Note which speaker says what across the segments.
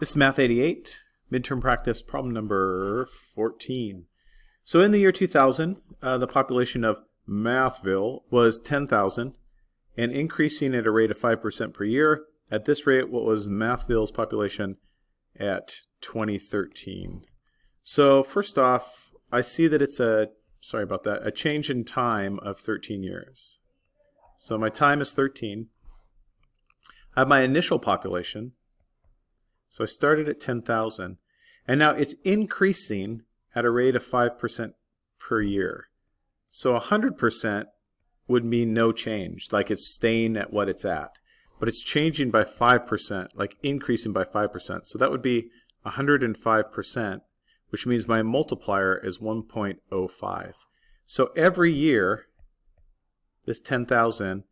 Speaker 1: This is Math 88, midterm practice problem number 14. So in the year 2000, uh, the population of Mathville was 10,000 and increasing at a rate of 5% per year. At this rate, what was Mathville's population at 2013? So first off, I see that it's a, sorry about that, a change in time of 13 years. So my time is 13. I have my initial population, so I started at 10,000 and now it's increasing at a rate of 5% per year. So 100% would mean no change, like it's staying at what it's at. But it's changing by 5%, like increasing by 5%. So that would be 105%, which means my multiplier is 1.05. So every year, this 10,000,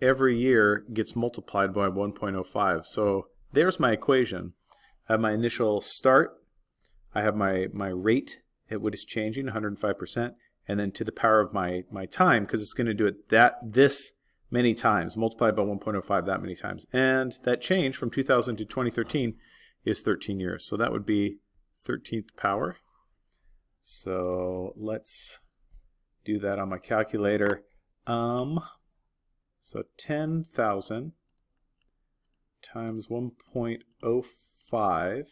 Speaker 1: every year gets multiplied by 1.05. So there's my equation. I have my initial start, I have my, my rate at what is changing, 105%, and then to the power of my, my time, because it's going to do it that this many times, multiplied by 1.05 that many times. And that change from 2000 to 2013 is 13 years. So that would be 13th power. So let's do that on my calculator. Um, so 10,000 times 1.05 5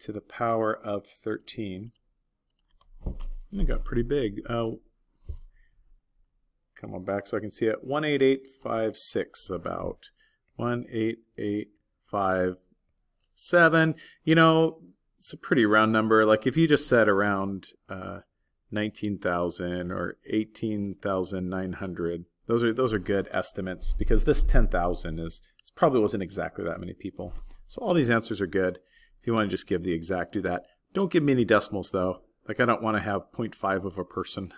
Speaker 1: to the power of 13. It got pretty big. Uh, come on back so I can see it. 18856 about. 18857. You know, it's a pretty round number. Like if you just said around uh, 19,000 or 18,900, those are those are good estimates because this 10,000 is it probably wasn't exactly that many people. So all these answers are good. If you want to just give the exact, do that. Don't give me any decimals though. Like I don't want to have 0.5 of a person.